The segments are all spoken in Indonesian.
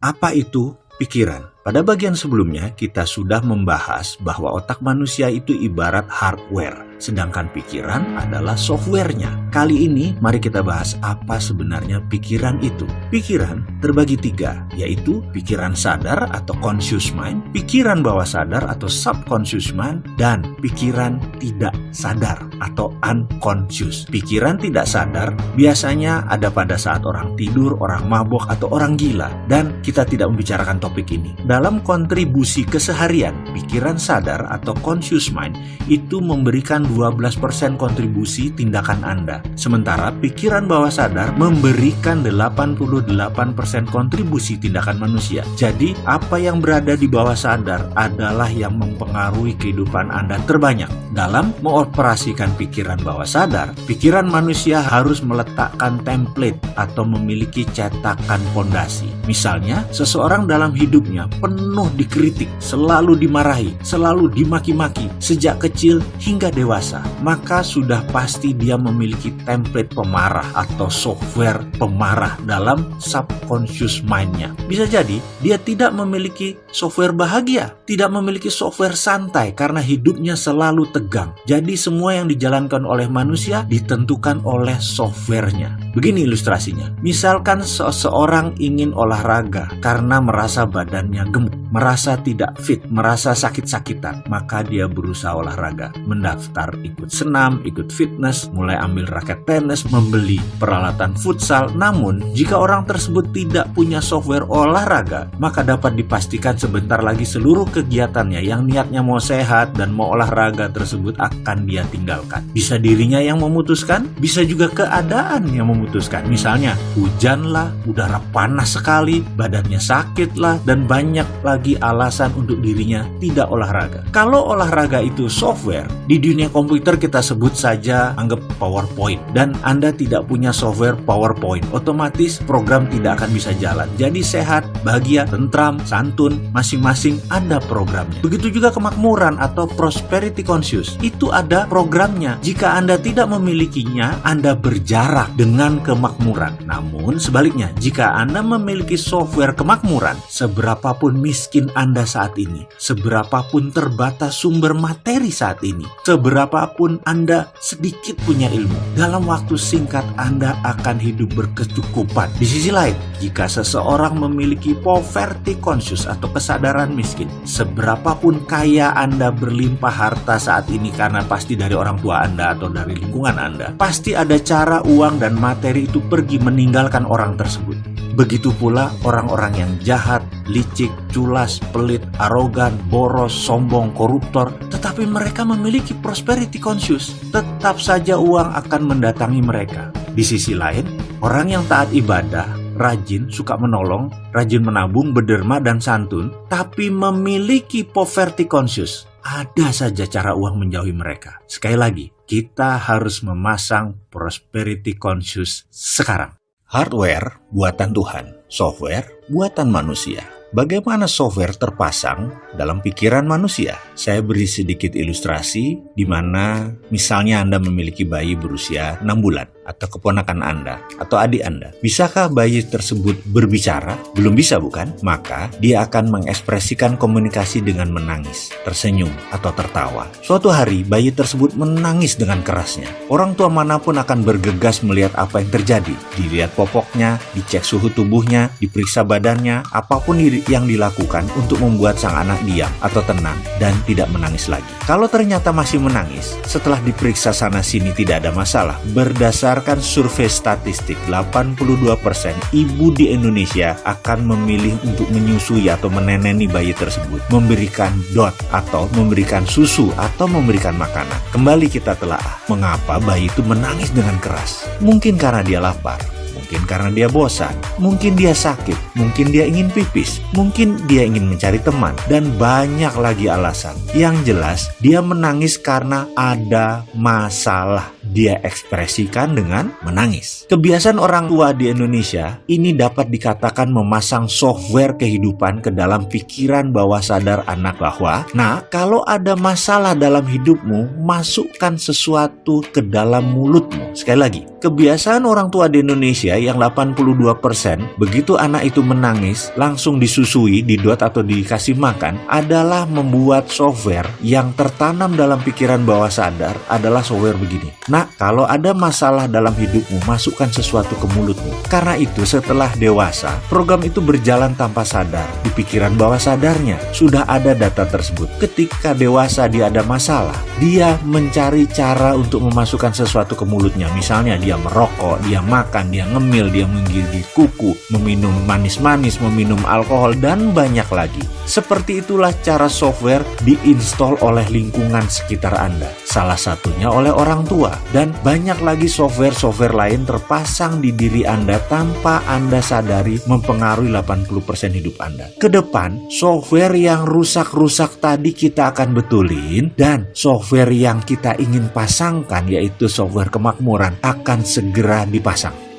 Apa itu pikiran? Pada bagian sebelumnya, kita sudah membahas bahwa otak manusia itu ibarat hardware sedangkan pikiran adalah softwarenya. Kali ini mari kita bahas apa sebenarnya pikiran itu. Pikiran terbagi tiga, yaitu pikiran sadar atau conscious mind, pikiran bawah sadar atau subconscious mind, dan pikiran tidak sadar atau unconscious. Pikiran tidak sadar biasanya ada pada saat orang tidur, orang mabok, atau orang gila. Dan kita tidak membicarakan topik ini. Dalam kontribusi keseharian, pikiran sadar atau conscious mind itu memberikan 12% kontribusi tindakan Anda. Sementara pikiran bawah sadar memberikan 88% kontribusi tindakan manusia. Jadi, apa yang berada di bawah sadar adalah yang mempengaruhi kehidupan Anda terbanyak. Dalam mengoperasikan pikiran bawah sadar, pikiran manusia harus meletakkan template atau memiliki cetakan fondasi. Misalnya, seseorang dalam hidupnya penuh dikritik, selalu dimarahi, selalu dimaki-maki sejak kecil hingga dewasa maka sudah pasti dia memiliki template pemarah atau software pemarah dalam subconscious mind-nya. Bisa jadi dia tidak memiliki software bahagia, tidak memiliki software santai karena hidupnya selalu tegang. Jadi semua yang dijalankan oleh manusia ditentukan oleh softwarenya. Begini ilustrasinya. Misalkan seseorang ingin olahraga karena merasa badannya gemuk, merasa tidak fit, merasa sakit-sakitan, maka dia berusaha olahraga, mendaftar ikut senam, ikut fitness, mulai ambil raket tenis, membeli peralatan futsal. Namun, jika orang tersebut tidak punya software olahraga, maka dapat dipastikan sebentar lagi seluruh kegiatannya yang niatnya mau sehat dan mau olahraga tersebut akan dia tinggalkan. Bisa dirinya yang memutuskan, bisa juga keadaan yang memutuskan. Misalnya, hujan lah, udara panas sekali, badannya sakit lah, dan banyak lagi alasan untuk dirinya tidak olahraga. Kalau olahraga itu software, di dunia komputer kita sebut saja anggap PowerPoint dan Anda tidak punya software PowerPoint, otomatis program tidak akan bisa jalan. Jadi sehat, bahagia, tentram, santun, masing-masing ada programnya. Begitu juga kemakmuran atau prosperity conscious, itu ada programnya. Jika Anda tidak memilikinya, Anda berjarak dengan kemakmuran. Namun sebaliknya, jika Anda memiliki software kemakmuran, seberapapun miskin Anda saat ini, seberapapun terbatas sumber materi saat ini, seberapa berapapun Anda sedikit punya ilmu, dalam waktu singkat Anda akan hidup berkecukupan. Di sisi lain, jika seseorang memiliki poverty conscious atau kesadaran miskin, seberapapun kaya Anda berlimpah harta saat ini karena pasti dari orang tua Anda atau dari lingkungan Anda, pasti ada cara uang dan materi itu pergi meninggalkan orang tersebut. Begitu pula orang-orang yang jahat, licik, culas, pelit, arogan, boros, sombong, koruptor, tetapi mereka memiliki prosperity conscious. Tetap saja uang akan mendatangi mereka. Di sisi lain, orang yang taat ibadah, rajin, suka menolong, rajin menabung, berderma, dan santun, tapi memiliki poverty conscious. Ada saja cara uang menjauhi mereka. Sekali lagi, kita harus memasang prosperity conscious sekarang. Hardware buatan Tuhan, software buatan manusia. Bagaimana software terpasang dalam pikiran manusia? Saya beri sedikit ilustrasi di mana misalnya Anda memiliki bayi berusia 6 bulan atau keponakan Anda atau adik Anda. Bisakah bayi tersebut berbicara? Belum bisa bukan? Maka dia akan mengekspresikan komunikasi dengan menangis, tersenyum, atau tertawa. Suatu hari bayi tersebut menangis dengan kerasnya. Orang tua mana pun akan bergegas melihat apa yang terjadi. Dilihat popoknya, dicek suhu tubuhnya, diperiksa badannya, apa pun yang dilakukan untuk membuat sang anak diam atau tenang dan tidak menangis lagi. Kalau ternyata masih menangis, setelah diperiksa sana sini tidak ada masalah, berdasarkan survei statistik 82% ibu di Indonesia akan memilih untuk menyusui atau meneneni bayi tersebut, memberikan dot atau memberikan susu atau memberikan makanan. Kembali kita telah mengapa bayi itu menangis dengan keras. Mungkin karena dia lapar, Mungkin karena dia bosan, mungkin dia sakit, mungkin dia ingin pipis, mungkin dia ingin mencari teman, dan banyak lagi alasan. Yang jelas, dia menangis karena ada masalah dia ekspresikan dengan menangis. Kebiasaan orang tua di Indonesia ini dapat dikatakan memasang software kehidupan ke dalam pikiran bawah sadar anak bahwa, nah kalau ada masalah dalam hidupmu, masukkan sesuatu ke dalam mulutmu. Sekali lagi, kebiasaan orang tua di Indonesia yang 82% begitu anak itu menangis, langsung disusui, didot atau dikasih makan adalah membuat software yang tertanam dalam pikiran bawah sadar adalah software begini. Nah, kalau ada masalah dalam hidupmu, masukkan sesuatu ke mulutmu. Karena itu, setelah dewasa, program itu berjalan tanpa sadar. Di pikiran bawah sadarnya, sudah ada data tersebut. Ketika dewasa dia ada masalah, dia mencari cara untuk memasukkan sesuatu ke mulutnya. Misalnya dia merokok, dia makan, dia ngemil, dia menggigit kuku, meminum manis-manis, meminum alkohol, dan banyak lagi. Seperti itulah cara software diinstal oleh lingkungan sekitar Anda. Salah satunya oleh orang tua. Dan banyak lagi software-software lain terpasang di diri Anda tanpa Anda sadari mempengaruhi 80% hidup Anda. Ke depan, software yang rusak-rusak tadi kita akan betulin dan software yang kita ingin pasangkan yaitu software kemakmuran akan segera dipasang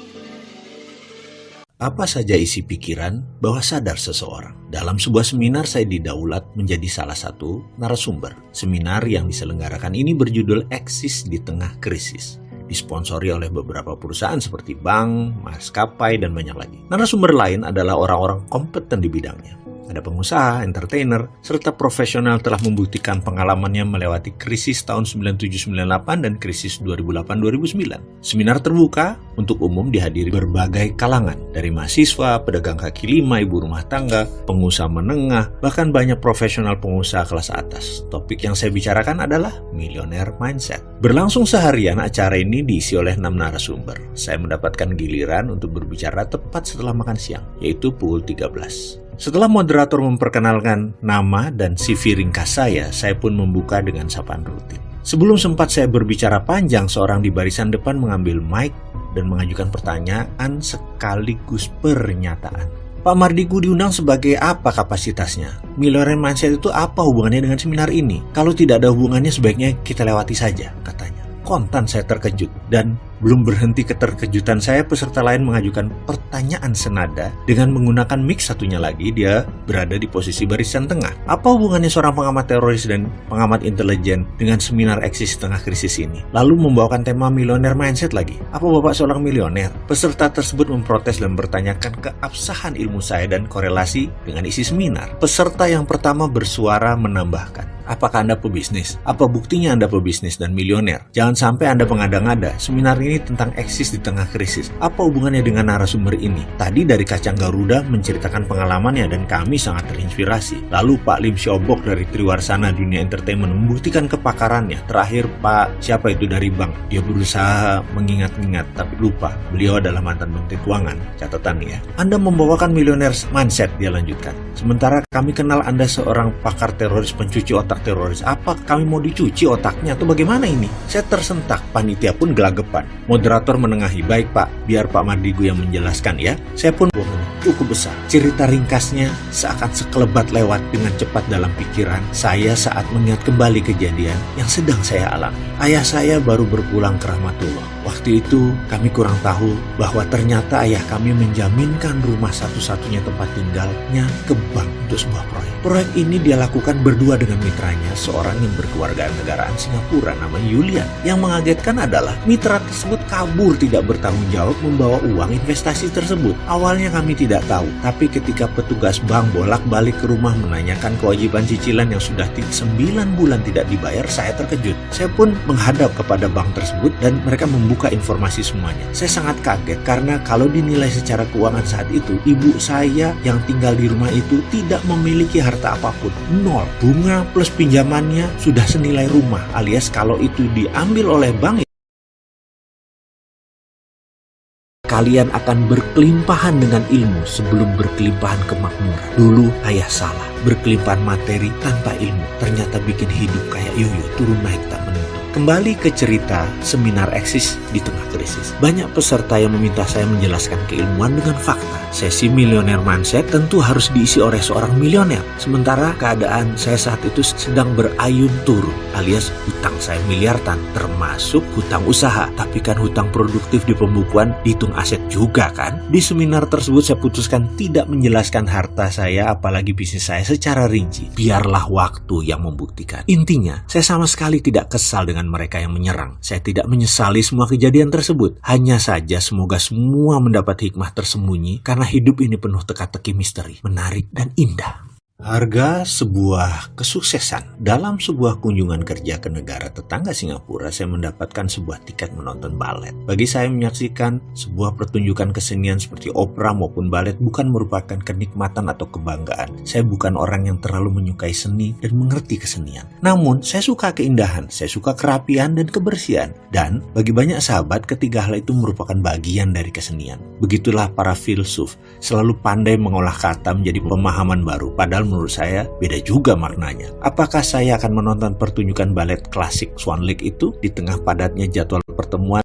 apa saja isi pikiran bawah sadar seseorang. Dalam sebuah seminar saya didaulat menjadi salah satu narasumber. Seminar yang diselenggarakan ini berjudul Eksis di Tengah Krisis. Disponsori oleh beberapa perusahaan seperti bank, maskapai, dan banyak lagi. Narasumber lain adalah orang-orang kompeten di bidangnya. Ada pengusaha, entertainer, serta profesional telah membuktikan pengalamannya melewati krisis tahun 9798 dan krisis 2008-2009. Seminar terbuka untuk umum dihadiri berbagai kalangan, dari mahasiswa, pedagang kaki lima, ibu rumah tangga, pengusaha menengah, bahkan banyak profesional pengusaha kelas atas. Topik yang saya bicarakan adalah millionaire mindset. Berlangsung seharian, acara ini diisi oleh enam narasumber. Saya mendapatkan giliran untuk berbicara tepat setelah makan siang, yaitu pukul 13. Setelah moderator memperkenalkan nama dan CV ringkas saya, saya pun membuka dengan sapaan rutin. Sebelum sempat saya berbicara panjang, seorang di barisan depan mengambil mic dan mengajukan pertanyaan sekaligus pernyataan. Pak Mardigu diundang sebagai apa kapasitasnya? Millionaire Mindset itu apa hubungannya dengan seminar ini? Kalau tidak ada hubungannya sebaiknya kita lewati saja, katanya. Kontan saya terkejut dan belum berhenti keterkejutan saya, peserta lain mengajukan pertanyaan senada dengan menggunakan mic satunya lagi, dia berada di posisi barisan tengah. Apa hubungannya seorang pengamat teroris dan pengamat intelijen dengan seminar eksis tengah krisis ini? Lalu membawakan tema milioner mindset lagi. Apa bapak seorang milioner? Peserta tersebut memprotes dan bertanyakan keabsahan ilmu saya dan korelasi dengan isi seminar. Peserta yang pertama bersuara menambahkan, Apakah Anda pebisnis? Apa buktinya Anda pebisnis dan milioner? Jangan sampai Anda mengada-ngada. Seminar ini tentang eksis di tengah krisis. Apa hubungannya dengan narasumber ini? Tadi dari Kacang Garuda menceritakan pengalamannya dan kami sangat terinspirasi. Lalu Pak Lim Siobok dari Triwarsana Dunia Entertainment membuktikan kepakarannya. Terakhir Pak siapa itu dari bank? Dia berusaha mengingat-ingat tapi lupa. Beliau adalah mantan Menteri Keuangan. Catatan ya. Anda membawakan millionaire mindset dia lanjutkan. Sementara kami kenal Anda seorang pakar teroris pencuci otak teroris. Apa kami mau dicuci otaknya atau bagaimana ini? Saya tersentak. Panitia pun gelagapan. Moderator menengahi, baik pak, biar Pak Mardigu yang menjelaskan ya. Saya pun cukup besar. Cerita ringkasnya seakan sekelebat lewat dengan cepat dalam pikiran saya saat mengingat kembali kejadian yang sedang saya alami. Ayah saya baru berpulang ke Rahmatullah. Waktu itu kami kurang tahu bahwa ternyata ayah kami menjaminkan rumah satu-satunya tempat tinggalnya ke bank untuk sebuah proyek. Proyek ini dia lakukan berdua dengan mitranya, seorang yang berkeluarga negaraan Singapura namanya Yulian. Yang mengagetkan adalah mitra tersebut kabur tidak bertanggung jawab membawa uang investasi tersebut. Awalnya kami tidak tahu, tapi ketika petugas bank bolak-balik ke rumah menanyakan kewajiban cicilan yang sudah 9 bulan tidak dibayar, saya terkejut. Saya pun menghadap kepada bank tersebut dan mereka membuka informasi semuanya. Saya sangat kaget karena kalau dinilai secara keuangan saat itu, ibu saya yang tinggal di rumah itu tidak memiliki harta apa pun. Nol. Bunga plus pinjamannya sudah senilai rumah alias kalau itu diambil oleh bank kalian akan berkelimpahan dengan ilmu sebelum berkelimpahan kemakmuran. Dulu ayah salah, berkelimpahan materi tanpa ilmu. Ternyata bikin hidup kayak yoyo, turun naik tak menentu. Kembali ke cerita seminar eksis di tengah krisis. Banyak peserta yang meminta saya menjelaskan keilmuan dengan fakta Sesi milioner mindset tentu harus diisi oleh seorang milioner. Sementara keadaan saya saat itu sedang berayun turun alias hutang saya miliaran termasuk hutang usaha. Tapi kan hutang produktif di pembukuan dihitung aset juga kan? Di seminar tersebut saya putuskan tidak menjelaskan harta saya apalagi bisnis saya secara rinci. Biarlah waktu yang membuktikan. Intinya, saya sama sekali tidak kesal dengan mereka yang menyerang. Saya tidak menyesali semua kejadian tersebut. Hanya saja semoga semua mendapat hikmah tersembunyi karena hidup ini penuh teka-teki misteri, menarik dan indah. Harga sebuah kesuksesan dalam sebuah kunjungan kerja ke negara tetangga Singapura, saya mendapatkan sebuah tiket menonton balet. Bagi saya menyaksikan sebuah pertunjukan kesenian seperti opera maupun balet bukan merupakan kenikmatan atau kebanggaan. Saya bukan orang yang terlalu menyukai seni dan mengerti kesenian. Namun, saya suka keindahan, saya suka kerapian dan kebersihan. Dan bagi banyak sahabat, ketiga hal itu merupakan bagian dari kesenian. Begitulah para filsuf, selalu pandai mengolah kata menjadi pemahaman baru, padahal menurut saya beda juga maknanya. Apakah saya akan menonton pertunjukan balet klasik Swan Lake itu di tengah padatnya jadwal pertemuan